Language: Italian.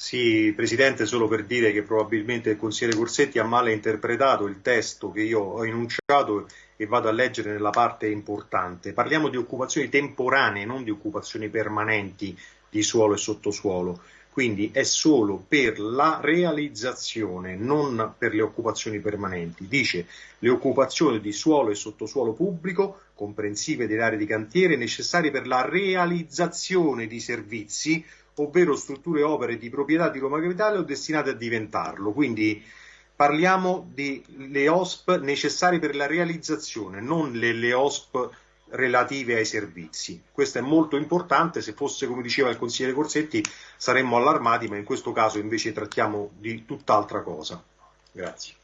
Sì, Presidente, solo per dire che probabilmente il consigliere Corsetti ha male interpretato il testo che io ho enunciato e vado a leggere nella parte importante. Parliamo di occupazioni temporanee, non di occupazioni permanenti di suolo e sottosuolo. Quindi è solo per la realizzazione, non per le occupazioni permanenti. Dice le occupazioni di suolo e sottosuolo pubblico, comprensive delle aree di cantiere, necessarie per la realizzazione di servizi ovvero strutture e opere di proprietà di Roma Capitale o destinate a diventarlo. Quindi parliamo delle OSP necessarie per la realizzazione, non le OSP relative ai servizi. Questo è molto importante, se fosse come diceva il consigliere Corsetti saremmo allarmati, ma in questo caso invece trattiamo di tutt'altra cosa. Grazie.